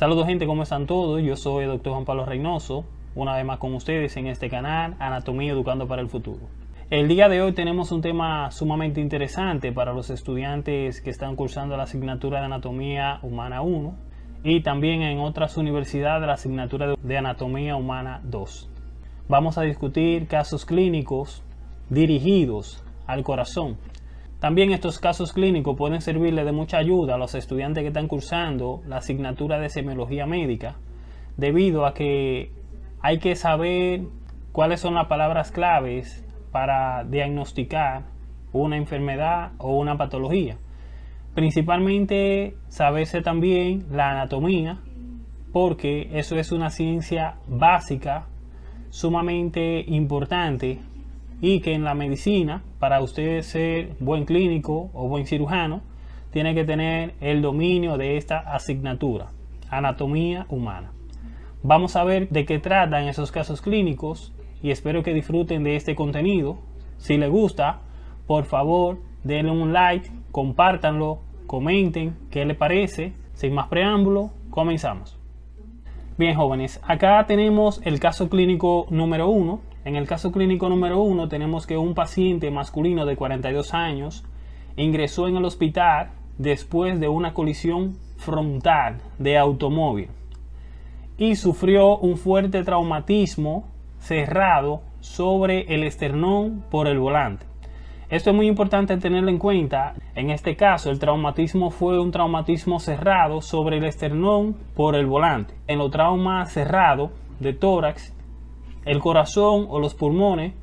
Saludos gente, ¿cómo están todos? Yo soy el Dr. Juan Pablo Reynoso, una vez más con ustedes en este canal Anatomía Educando para el Futuro. El día de hoy tenemos un tema sumamente interesante para los estudiantes que están cursando la asignatura de Anatomía Humana 1 y también en otras universidades la asignatura de Anatomía Humana 2. Vamos a discutir casos clínicos dirigidos al corazón. También estos casos clínicos pueden servirle de mucha ayuda a los estudiantes que están cursando la asignatura de semiología médica, debido a que hay que saber cuáles son las palabras claves para diagnosticar una enfermedad o una patología. Principalmente saberse también la anatomía, porque eso es una ciencia básica sumamente importante y que en la medicina, para usted ser buen clínico o buen cirujano, tiene que tener el dominio de esta asignatura, anatomía humana. Vamos a ver de qué tratan esos casos clínicos y espero que disfruten de este contenido. Si les gusta, por favor, denle un like, compártanlo, comenten qué les parece. Sin más preámbulo, comenzamos. Bien jóvenes, acá tenemos el caso clínico número uno. En el caso clínico número uno tenemos que un paciente masculino de 42 años ingresó en el hospital después de una colisión frontal de automóvil y sufrió un fuerte traumatismo cerrado sobre el esternón por el volante. Esto es muy importante tenerlo en cuenta. En este caso, el traumatismo fue un traumatismo cerrado sobre el esternón por el volante. En los traumas cerrados de tórax, el corazón o los pulmones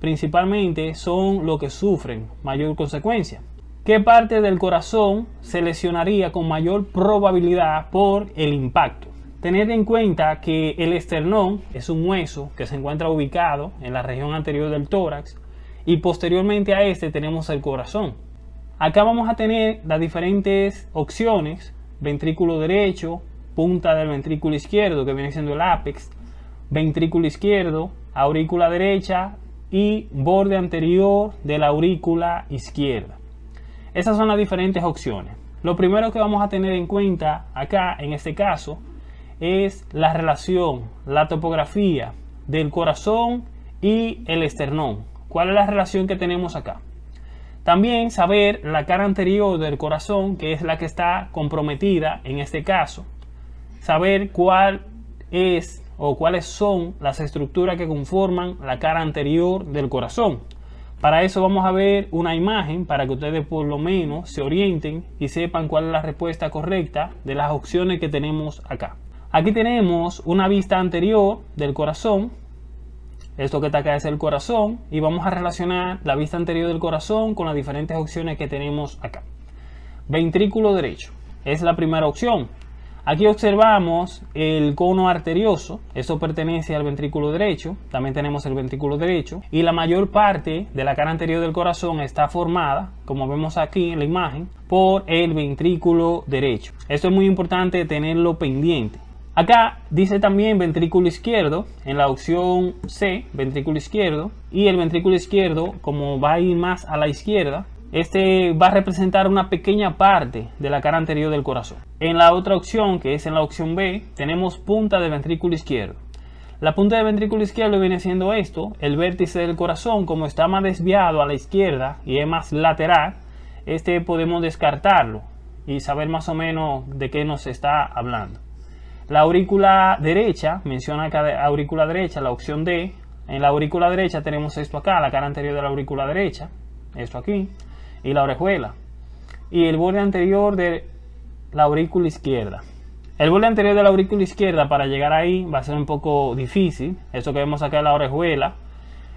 principalmente son lo que sufren mayor consecuencia. ¿Qué parte del corazón se lesionaría con mayor probabilidad por el impacto? Tened en cuenta que el esternón es un hueso que se encuentra ubicado en la región anterior del tórax y posteriormente a este tenemos el corazón. Acá vamos a tener las diferentes opciones, ventrículo derecho, punta del ventrículo izquierdo que viene siendo el ápex, ventrículo izquierdo, aurícula derecha y borde anterior de la aurícula izquierda. Esas son las diferentes opciones. Lo primero que vamos a tener en cuenta acá en este caso es la relación, la topografía del corazón y el esternón. ¿Cuál es la relación que tenemos acá? También saber la cara anterior del corazón, que es la que está comprometida en este caso. Saber cuál es o cuáles son las estructuras que conforman la cara anterior del corazón. Para eso vamos a ver una imagen para que ustedes por lo menos se orienten y sepan cuál es la respuesta correcta de las opciones que tenemos acá. Aquí tenemos una vista anterior del corazón. Esto que está acá es el corazón. Y vamos a relacionar la vista anterior del corazón con las diferentes opciones que tenemos acá. Ventrículo derecho. Es la primera opción. Aquí observamos el cono arterioso, eso pertenece al ventrículo derecho, también tenemos el ventrículo derecho y la mayor parte de la cara anterior del corazón está formada, como vemos aquí en la imagen, por el ventrículo derecho. Esto es muy importante tenerlo pendiente. Acá dice también ventrículo izquierdo, en la opción C, ventrículo izquierdo, y el ventrículo izquierdo, como va a ir más a la izquierda, este va a representar una pequeña parte de la cara anterior del corazón. En la otra opción, que es en la opción B, tenemos punta del ventrículo izquierdo. La punta del ventrículo izquierdo viene siendo esto, el vértice del corazón, como está más desviado a la izquierda y es más lateral, este podemos descartarlo y saber más o menos de qué nos está hablando. La aurícula derecha, menciona acá aurícula derecha, la opción D. En la aurícula derecha tenemos esto acá, la cara anterior de la aurícula derecha, esto aquí, y la orejuela. Y el borde anterior de la aurícula izquierda. El borde anterior de la aurícula izquierda para llegar ahí va a ser un poco difícil. Esto que vemos acá es la orejuela.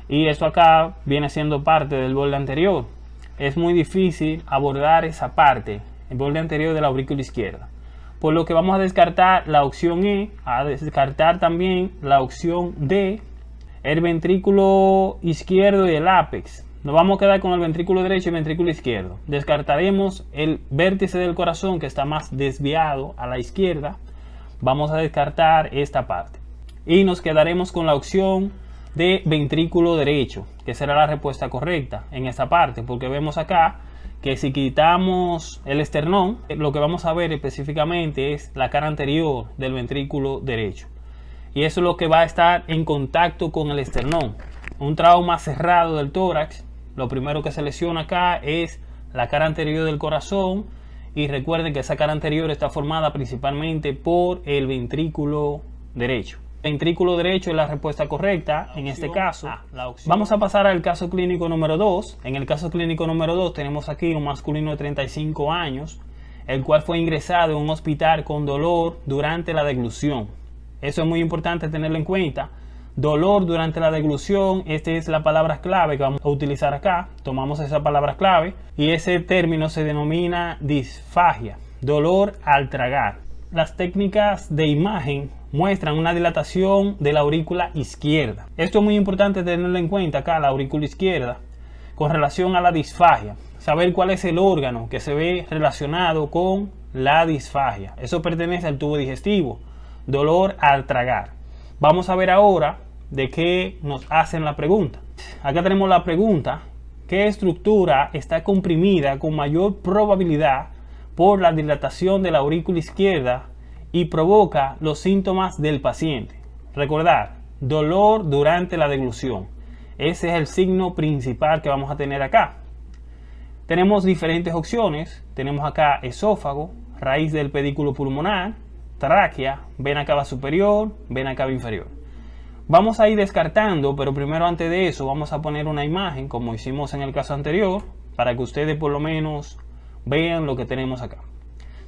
Y esto acá viene siendo parte del borde anterior. Es muy difícil abordar esa parte, el borde anterior de la aurícula izquierda por lo que vamos a descartar la opción E, a descartar también la opción D, el ventrículo izquierdo y el ápex. Nos vamos a quedar con el ventrículo derecho y el ventrículo izquierdo. Descartaremos el vértice del corazón que está más desviado a la izquierda. Vamos a descartar esta parte. Y nos quedaremos con la opción de ventrículo derecho, que será la respuesta correcta en esta parte, porque vemos acá que si quitamos el esternón, lo que vamos a ver específicamente es la cara anterior del ventrículo derecho. Y eso es lo que va a estar en contacto con el esternón. Un trauma cerrado del tórax, lo primero que se lesiona acá es la cara anterior del corazón. Y recuerden que esa cara anterior está formada principalmente por el ventrículo derecho ventrículo derecho es la respuesta correcta en este caso. Vamos a pasar al caso clínico número 2. En el caso clínico número 2 tenemos aquí un masculino de 35 años, el cual fue ingresado en un hospital con dolor durante la deglución. Eso es muy importante tenerlo en cuenta. Dolor durante la deglución, esta es la palabra clave que vamos a utilizar acá. Tomamos esa palabra clave y ese término se denomina disfagia, dolor al tragar. Las técnicas de imagen muestran una dilatación de la aurícula izquierda. Esto es muy importante tenerlo en cuenta acá, la aurícula izquierda, con relación a la disfagia. Saber cuál es el órgano que se ve relacionado con la disfagia. Eso pertenece al tubo digestivo. Dolor al tragar. Vamos a ver ahora de qué nos hacen la pregunta. Acá tenemos la pregunta. ¿Qué estructura está comprimida con mayor probabilidad por la dilatación de la aurícula izquierda y provoca los síntomas del paciente. Recordar, dolor durante la deglución. Ese es el signo principal que vamos a tener acá. Tenemos diferentes opciones. Tenemos acá esófago, raíz del pedículo pulmonar, tráquea, vena cava superior, vena cava inferior. Vamos a ir descartando, pero primero antes de eso vamos a poner una imagen como hicimos en el caso anterior para que ustedes por lo menos vean lo que tenemos acá.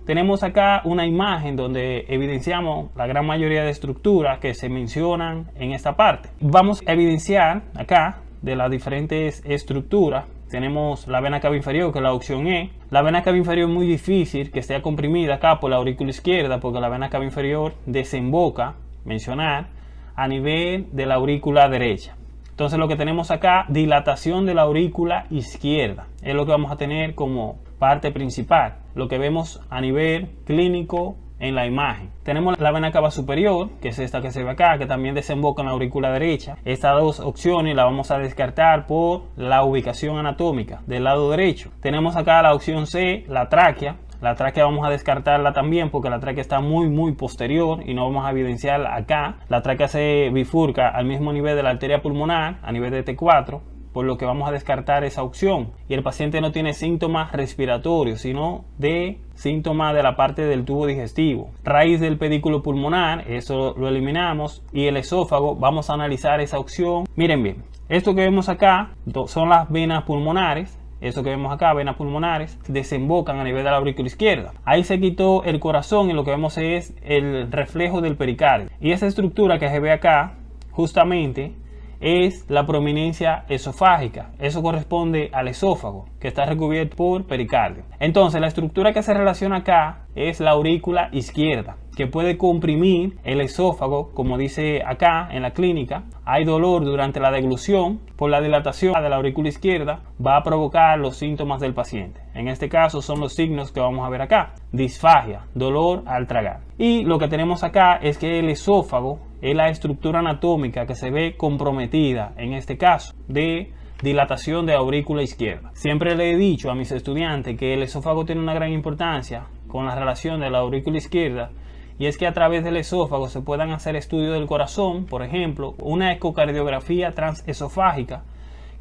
Tenemos acá una imagen donde evidenciamos la gran mayoría de estructuras que se mencionan en esta parte. Vamos a evidenciar acá de las diferentes estructuras. Tenemos la vena cava inferior, que es la opción E. La vena cava inferior es muy difícil que esté comprimida acá por la aurícula izquierda, porque la vena cava inferior desemboca, mencionar, a nivel de la aurícula derecha. Entonces lo que tenemos acá, dilatación de la aurícula izquierda. Es lo que vamos a tener como parte principal, lo que vemos a nivel clínico en la imagen. Tenemos la vena cava superior, que es esta que se ve acá, que también desemboca en la aurícula derecha. Estas dos opciones las vamos a descartar por la ubicación anatómica del lado derecho. Tenemos acá la opción C, la tráquea. La tráquea vamos a descartarla también porque la tráquea está muy muy posterior y no vamos a evidenciar acá. La tráquea se bifurca al mismo nivel de la arteria pulmonar, a nivel de T4 por lo que vamos a descartar esa opción. Y el paciente no tiene síntomas respiratorios, sino de síntomas de la parte del tubo digestivo. Raíz del pedículo pulmonar, eso lo eliminamos. Y el esófago, vamos a analizar esa opción. Miren bien, esto que vemos acá son las venas pulmonares. Eso que vemos acá, venas pulmonares, desembocan a nivel de la aurícula izquierda. Ahí se quitó el corazón y lo que vemos es el reflejo del pericardio. Y esa estructura que se ve acá, justamente es la prominencia esofágica. Eso corresponde al esófago, que está recubierto por pericardio. Entonces, la estructura que se relaciona acá es la aurícula izquierda, que puede comprimir el esófago, como dice acá en la clínica. Hay dolor durante la deglución por la dilatación de la aurícula izquierda, va a provocar los síntomas del paciente. En este caso son los signos que vamos a ver acá. Disfagia, dolor al tragar. Y lo que tenemos acá es que el esófago es la estructura anatómica que se ve comprometida, en este caso, de dilatación de aurícula izquierda. Siempre le he dicho a mis estudiantes que el esófago tiene una gran importancia con la relación de la aurícula izquierda y es que a través del esófago se puedan hacer estudios del corazón, por ejemplo, una ecocardiografía transesofágica,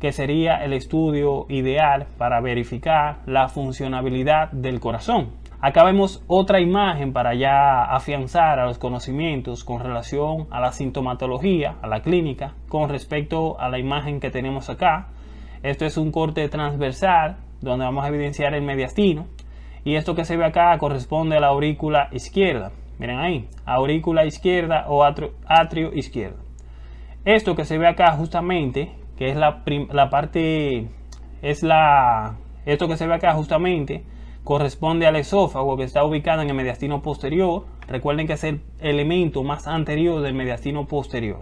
que sería el estudio ideal para verificar la funcionabilidad del corazón. Acá vemos otra imagen para ya afianzar a los conocimientos con relación a la sintomatología, a la clínica, con respecto a la imagen que tenemos acá. Esto es un corte transversal donde vamos a evidenciar el mediastino y esto que se ve acá corresponde a la aurícula izquierda. Miren ahí, aurícula izquierda o atrio, atrio izquierdo. Esto que se ve acá justamente, que es la, la parte, es la, esto que se ve acá justamente, corresponde al esófago que está ubicado en el mediastino posterior. Recuerden que es el elemento más anterior del mediastino posterior.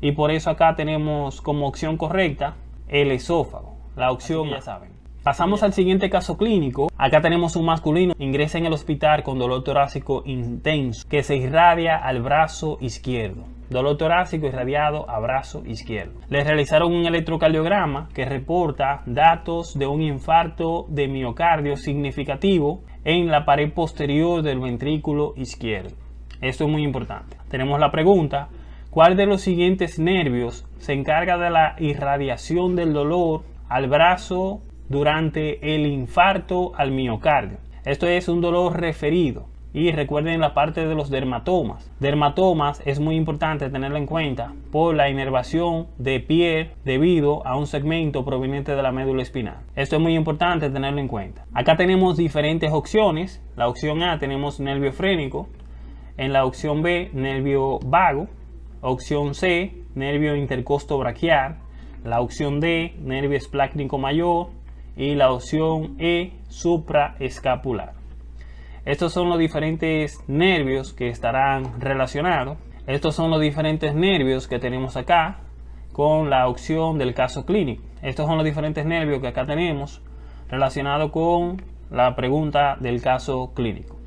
Y por eso acá tenemos como opción correcta el esófago. La opción ya saben. Pasamos al siguiente caso clínico. Acá tenemos un masculino ingresa en el hospital con dolor torácico intenso que se irradia al brazo izquierdo. Dolor torácico irradiado a brazo izquierdo. Le realizaron un electrocardiograma que reporta datos de un infarto de miocardio significativo en la pared posterior del ventrículo izquierdo. Esto es muy importante. Tenemos la pregunta, ¿cuál de los siguientes nervios se encarga de la irradiación del dolor al brazo durante el infarto al miocardio? Esto es un dolor referido. Y recuerden la parte de los dermatomas. Dermatomas es muy importante tenerlo en cuenta por la inervación de piel debido a un segmento proveniente de la médula espinal. Esto es muy importante tenerlo en cuenta. Acá tenemos diferentes opciones. La opción A tenemos nervio frénico. En la opción B, nervio vago. Opción C, nervio intercosto braquial. La opción D, nervio esplácnico mayor. Y la opción E, supraescapular. Estos son los diferentes nervios que estarán relacionados. Estos son los diferentes nervios que tenemos acá con la opción del caso clínico. Estos son los diferentes nervios que acá tenemos relacionados con la pregunta del caso clínico.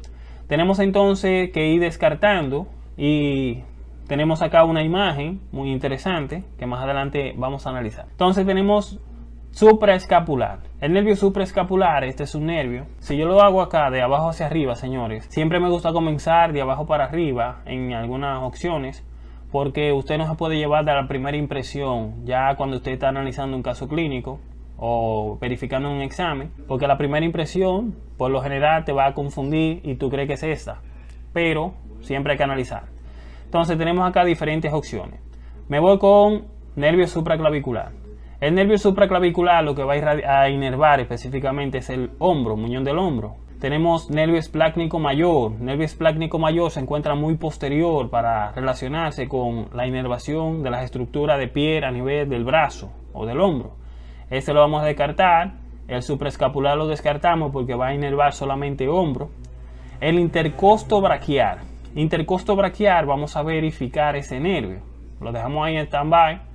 Tenemos entonces que ir descartando y tenemos acá una imagen muy interesante que más adelante vamos a analizar. Entonces tenemos supraescapular. El nervio supraescapular, este es un nervio. Si yo lo hago acá de abajo hacia arriba, señores, siempre me gusta comenzar de abajo para arriba en algunas opciones porque usted no se puede llevar de la primera impresión ya cuando usted está analizando un caso clínico o verificando un examen, porque la primera impresión por lo general te va a confundir y tú crees que es esta, pero siempre hay que analizar. Entonces tenemos acá diferentes opciones. Me voy con nervio supraclavicular. El nervio supraclavicular lo que va a inervar específicamente es el hombro, muñón del hombro. Tenemos nervio esplácnico mayor. Nervio esplácnico mayor se encuentra muy posterior para relacionarse con la inervación de las estructuras de piel a nivel del brazo o del hombro. Este lo vamos a descartar. El supraescapular lo descartamos porque va a inervar solamente hombro. El intercosto braquial. Intercosto braquial vamos a verificar ese nervio. Lo dejamos ahí en stand-by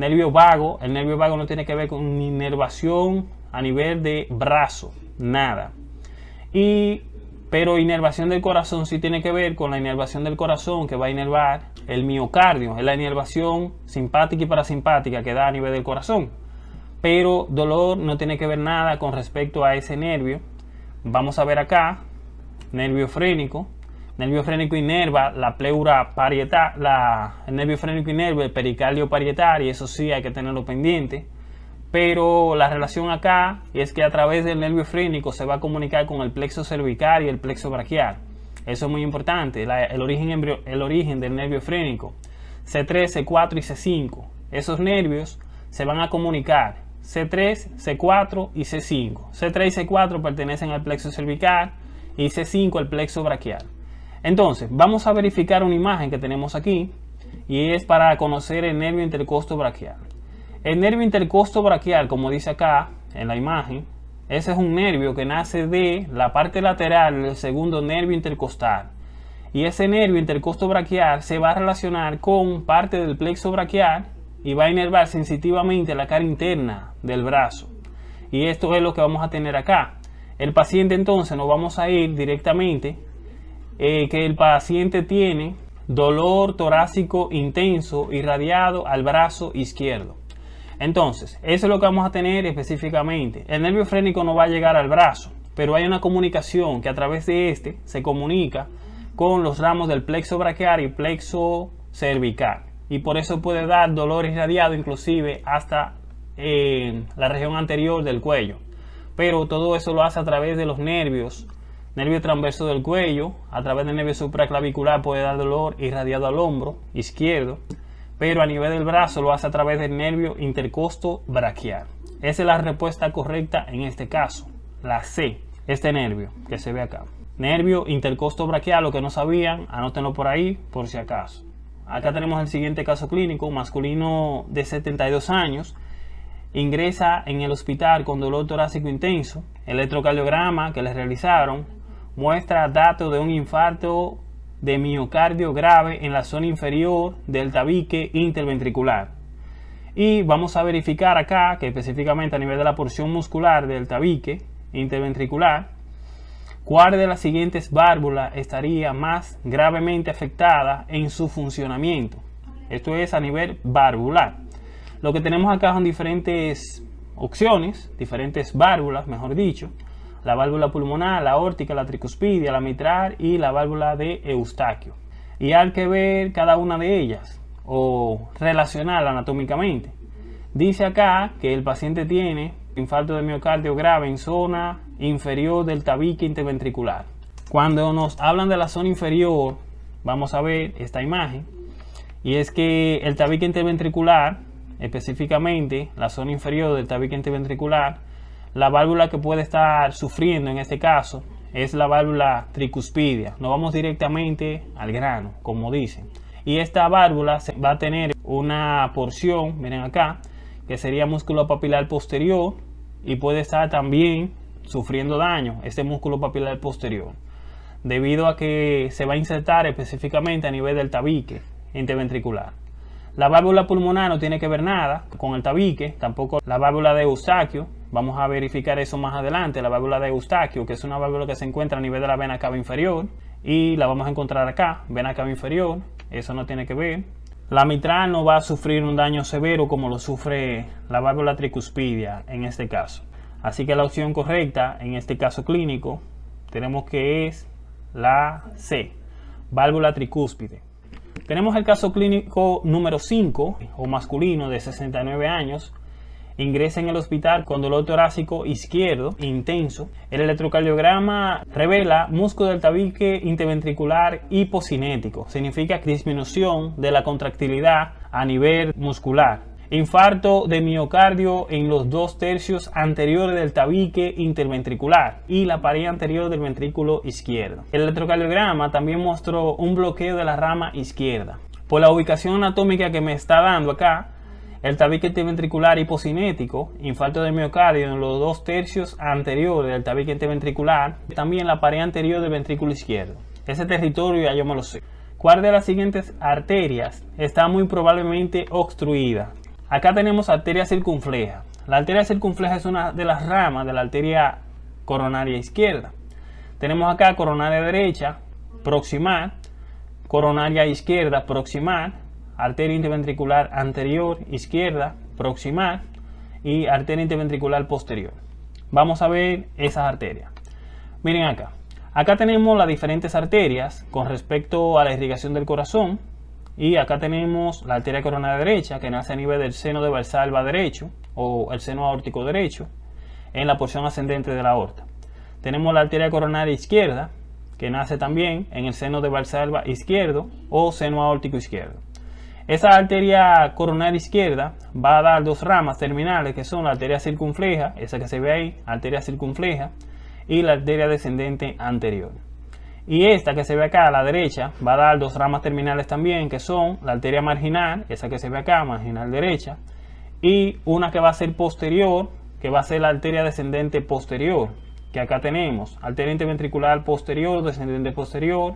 Nervio vago, el nervio vago no tiene que ver con inervación a nivel de brazo, nada. Y, pero inervación del corazón sí tiene que ver con la inervación del corazón que va a inervar el miocardio, es la inervación simpática y parasimpática que da a nivel del corazón. Pero dolor no tiene que ver nada con respecto a ese nervio. Vamos a ver acá, nervio frénico, nervio frénico inerva la pleura parietal, la, el nervio frénico inerva el pericardio parietal y eso sí hay que tenerlo pendiente. Pero la relación acá es que a través del nervio frénico se va a comunicar con el plexo cervical y el plexo braquial. Eso es muy importante, el, origen el origen del nervio frénico. C3, C4 y C5. Esos nervios se van a comunicar. C3, C4 y C5. C3 y C4 pertenecen al plexo cervical y C5 al plexo braquial. Entonces, vamos a verificar una imagen que tenemos aquí y es para conocer el nervio intercosto braquial. El nervio intercosto braquial, como dice acá en la imagen, ese es un nervio que nace de la parte lateral del segundo nervio intercostal. Y ese nervio intercosto braquial se va a relacionar con parte del plexo braquial y va a inervar sensitivamente la cara interna del brazo. Y esto es lo que vamos a tener acá. El paciente entonces nos vamos a ir directamente eh, que el paciente tiene dolor torácico intenso irradiado al brazo izquierdo. Entonces, eso es lo que vamos a tener específicamente. El nervio frénico no va a llegar al brazo, pero hay una comunicación que a través de este se comunica con los ramos del plexo braquial y plexo cervical. Y por eso puede dar dolor irradiado inclusive hasta eh, la región anterior del cuello. Pero todo eso lo hace a través de los nervios Nervio transverso del cuello, a través del nervio supraclavicular puede dar dolor irradiado al hombro izquierdo, pero a nivel del brazo lo hace a través del nervio intercosto braquial. Esa es la respuesta correcta en este caso, la C, este nervio que se ve acá. Nervio intercosto braquial, lo que no sabían, anótenlo por ahí por si acaso. Acá tenemos el siguiente caso clínico, masculino de 72 años, ingresa en el hospital con dolor torácico intenso, electrocardiograma que le realizaron, muestra datos de un infarto de miocardio grave en la zona inferior del tabique interventricular. Y vamos a verificar acá que específicamente a nivel de la porción muscular del tabique interventricular, cuál de las siguientes válvulas estaría más gravemente afectada en su funcionamiento. Esto es a nivel valvular. Lo que tenemos acá son diferentes opciones, diferentes válvulas, mejor dicho. La válvula pulmonar, la órtica, la tricuspidia, la mitral y la válvula de Eustaquio. Y hay que ver cada una de ellas o relacionarla anatómicamente. Dice acá que el paciente tiene infarto de miocardio grave en zona inferior del tabique interventricular. Cuando nos hablan de la zona inferior, vamos a ver esta imagen. Y es que el tabique interventricular, específicamente la zona inferior del tabique interventricular, la válvula que puede estar sufriendo en este caso es la válvula tricuspidia. No vamos directamente al grano, como dicen. Y esta válvula va a tener una porción, miren acá, que sería músculo papilar posterior y puede estar también sufriendo daño este músculo papilar posterior debido a que se va a insertar específicamente a nivel del tabique interventricular. La válvula pulmonar no tiene que ver nada con el tabique, tampoco la válvula de Eustaquio. Vamos a verificar eso más adelante. La válvula de Eustaquio, que es una válvula que se encuentra a nivel de la vena cava inferior, y la vamos a encontrar acá, vena cava inferior. Eso no tiene que ver. La mitral no va a sufrir un daño severo como lo sufre la válvula tricuspidia en este caso. Así que la opción correcta en este caso clínico tenemos que es la C, válvula tricúspide. Tenemos el caso clínico número 5 o masculino de 69 años ingresa en el hospital con dolor torácico izquierdo intenso. El electrocardiograma revela músculo del tabique interventricular hipocinético. Significa disminución de la contractilidad a nivel muscular. Infarto de miocardio en los dos tercios anteriores del tabique interventricular y la pared anterior del ventrículo izquierdo. El electrocardiograma también mostró un bloqueo de la rama izquierda. Por la ubicación anatómica que me está dando acá, el tabique interventricular hipocinético, infarto de miocardio en los dos tercios anteriores del tabique interventricular, también la pared anterior del ventrículo izquierdo. Ese territorio ya yo me lo sé. ¿Cuál de las siguientes arterias está muy probablemente obstruida? Acá tenemos arteria circunfleja. La arteria circunfleja es una de las ramas de la arteria coronaria izquierda. Tenemos acá coronaria derecha, proximal, coronaria izquierda, proximal, arteria interventricular anterior izquierda proximal y arteria interventricular posterior. Vamos a ver esas arterias. Miren acá. Acá tenemos las diferentes arterias con respecto a la irrigación del corazón. Y acá tenemos la arteria coronaria derecha que nace a nivel del seno de Valsalva derecho o el seno aórtico derecho en la porción ascendente de la aorta. Tenemos la arteria coronaria izquierda que nace también en el seno de Valsalva izquierdo o seno aórtico izquierdo. Esa arteria coronaria izquierda va a dar dos ramas terminales que son la arteria circunfleja, esa que se ve ahí, arteria circunfleja, y la arteria descendente anterior. Y esta que se ve acá a la derecha va a dar dos ramas terminales también que son la arteria marginal, esa que se ve acá, marginal derecha, y una que va a ser posterior, que va a ser la arteria descendente posterior, que acá tenemos, arteria interventricular posterior, descendente posterior,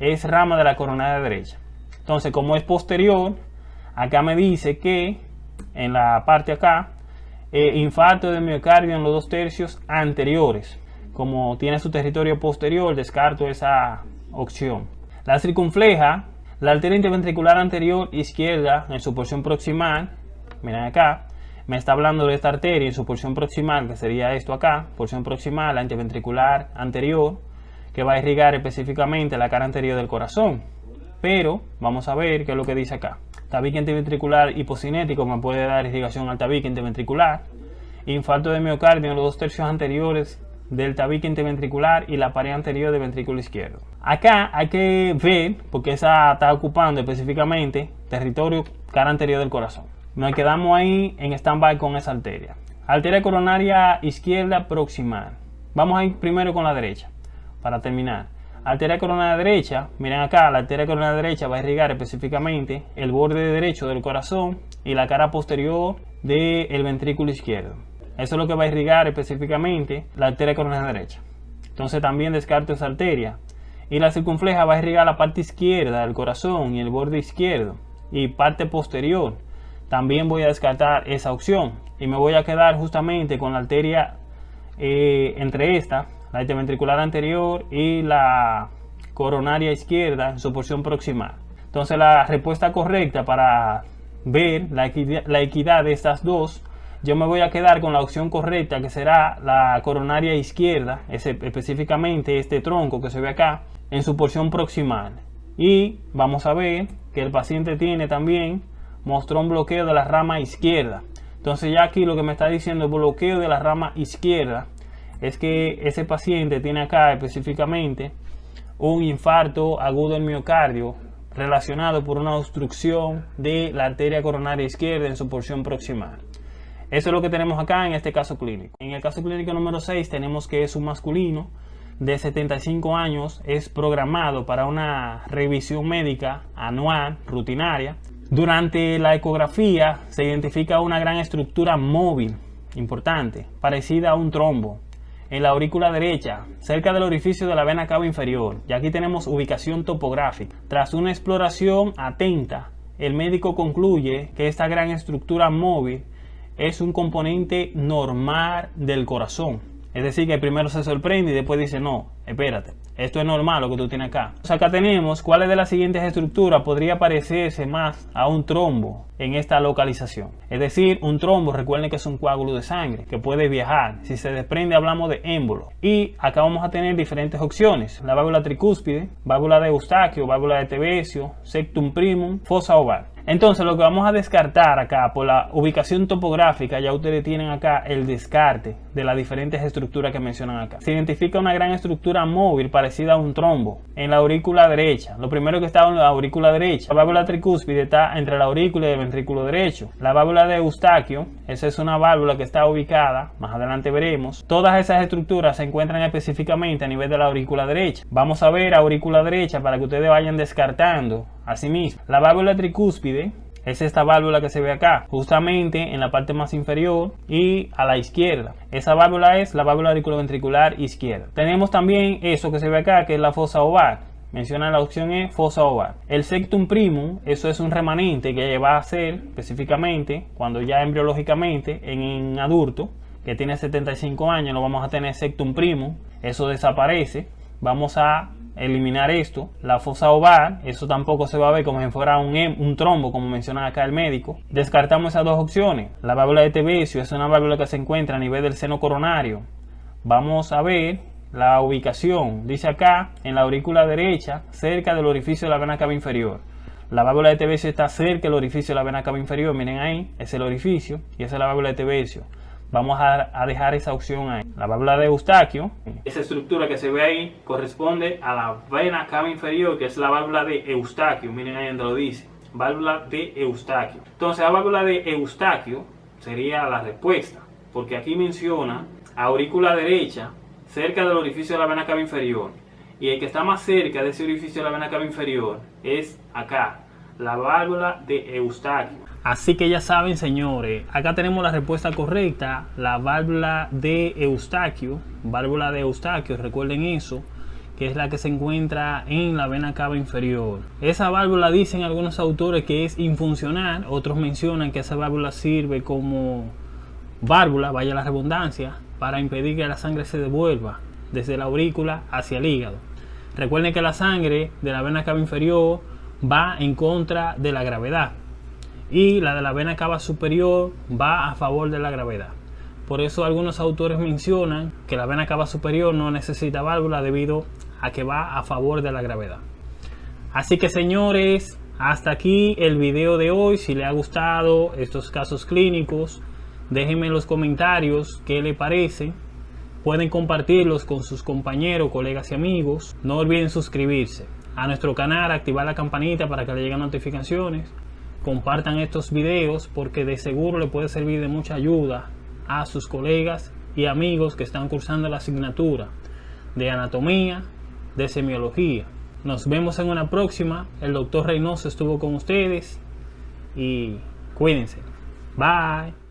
es rama de la coronaria derecha. Entonces, como es posterior, acá me dice que en la parte acá, eh, infarto de miocardio en los dos tercios anteriores. Como tiene su territorio posterior, descarto esa opción. La circunfleja, la arteria interventricular anterior izquierda en su porción proximal, miren acá, me está hablando de esta arteria en su porción proximal, que sería esto acá, porción proximal, la interventricular anterior, que va a irrigar específicamente la cara anterior del corazón. Pero vamos a ver qué es lo que dice acá. Tabique interventricular hipocinético me puede dar irrigación al tabique interventricular. Infarto de miocardio en los dos tercios anteriores del tabique interventricular y la pared anterior del ventrículo izquierdo. Acá hay que ver, porque esa está ocupando específicamente territorio cara anterior del corazón. Nos quedamos ahí en stand-by con esa arteria. Arteria coronaria izquierda proximal. Vamos a ir primero con la derecha, para terminar. Arteria coronaria derecha, miren acá, la arteria coronaria derecha va a irrigar específicamente el borde derecho del corazón y la cara posterior del ventrículo izquierdo. Eso es lo que va a irrigar específicamente la arteria coronaria derecha. Entonces también descarto esa arteria. Y la circunfleja va a irrigar la parte izquierda del corazón y el borde izquierdo y parte posterior. También voy a descartar esa opción y me voy a quedar justamente con la arteria eh, entre esta la interventricular anterior y la coronaria izquierda en su porción proximal. Entonces la respuesta correcta para ver la equidad, de estas dos, yo me voy a quedar con la opción correcta que será la coronaria izquierda, específicamente este tronco que se ve acá, en su porción proximal. Y vamos a ver que el paciente tiene también, mostró un bloqueo de la rama izquierda. Entonces ya aquí lo que me está diciendo el bloqueo de la rama izquierda es que ese paciente tiene acá específicamente un infarto agudo del miocardio relacionado por una obstrucción de la arteria coronaria izquierda en su porción proximal. Eso es lo que tenemos acá en este caso clínico. En el caso clínico número 6 tenemos que es un masculino de 75 años, es programado para una revisión médica anual, rutinaria. Durante la ecografía se identifica una gran estructura móvil, importante, parecida a un trombo, en la aurícula derecha, cerca del orificio de la vena cava inferior. Y aquí tenemos ubicación topográfica. Tras una exploración atenta, el médico concluye que esta gran estructura móvil es un componente normal del corazón. Es decir, que primero se sorprende y después dice, no, espérate, esto es normal lo que tú tienes acá. acá tenemos cuáles de las siguientes estructuras podría parecerse más a un trombo en esta localización. Es decir, un trombo, recuerden que es un coágulo de sangre que puede viajar. Si se desprende hablamos de émbolo. Y acá vamos a tener diferentes opciones. La válvula tricúspide, válvula de Eustaquio, válvula de Tevesio, septum primum, fosa oval. Entonces lo que vamos a descartar acá por la ubicación topográfica, ya ustedes tienen acá el descarte de las diferentes estructuras que mencionan acá. Se identifica una gran estructura móvil parecida a un trombo en la aurícula derecha. Lo primero que está en la aurícula derecha, la válvula tricúspide está entre la aurícula y el ventrículo derecho. La válvula de Eustaquio, esa es una válvula que está ubicada, más adelante veremos. Todas esas estructuras se encuentran específicamente a nivel de la aurícula derecha. Vamos a ver aurícula derecha para que ustedes vayan descartando Asimismo, la válvula tricúspide es esta válvula que se ve acá, justamente en la parte más inferior y a la izquierda. Esa válvula es la válvula auriculoventricular izquierda. Tenemos también eso que se ve acá, que es la fosa oval. Menciona la opción E, fosa oval. El sectum primum, eso es un remanente que va a ser específicamente cuando ya embriológicamente en un adulto que tiene 75 años, no vamos a tener sectum primum, eso desaparece. Vamos a eliminar esto. La fosa oval, eso tampoco se va a ver como si fuera un, un trombo, como menciona acá el médico. Descartamos esas dos opciones. La válvula de Tevesio es una válvula que se encuentra a nivel del seno coronario. Vamos a ver la ubicación. Dice acá, en la aurícula derecha, cerca del orificio de la vena cava inferior. La válvula de Tevesio está cerca del orificio de la vena cava inferior. Miren ahí, es el orificio y esa es la válvula de Tevesio vamos a, dejar esa opción ahí. La válvula de Eustaquio, esa estructura que se ve ahí corresponde a la vena cava inferior, que es la válvula de Eustaquio. Miren ahí donde lo dice, válvula de Eustaquio. Entonces la válvula de Eustaquio sería la respuesta, porque aquí menciona aurícula derecha cerca del orificio de la vena cava inferior. Y el que está más cerca de ese orificio de la vena cava inferior es acá, la válvula de Eustaquio. Así que ya saben, señores, acá tenemos la respuesta correcta, la válvula de Eustaquio, válvula de Eustaquio, recuerden eso, que es la que se encuentra en la vena cava inferior. Esa válvula dicen algunos autores que es infuncional, otros mencionan que esa válvula sirve como válvula, vaya la redundancia, para impedir que la sangre se devuelva desde la aurícula hacia el hígado. Recuerden que la sangre de la vena cava inferior va en contra de la gravedad y la de la vena cava superior va a favor de la gravedad. Por eso algunos autores mencionan que la vena cava superior no necesita válvula debido a que va a favor de la gravedad. Así que señores, hasta aquí el video de hoy. Si le ha gustado estos casos clínicos, déjenme en los comentarios qué le parece. Pueden compartirlos con sus compañeros, colegas y amigos. No olviden suscribirse a nuestro canal, activar la campanita para que le lleguen notificaciones compartan estos videos porque de seguro le puede servir de mucha ayuda a sus colegas y amigos que están cursando la asignatura de anatomía, de semiología. Nos vemos en una próxima. El doctor Reynoso estuvo con ustedes y cuídense. Bye.